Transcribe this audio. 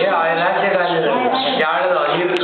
Yeah, and I